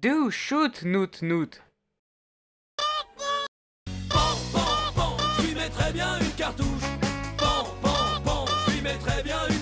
Do shoot noot noot. Pan, pan, pan, je lui mettrais bien une cartouche. Pan, pan, pan, je lui mettrais bien une cartouche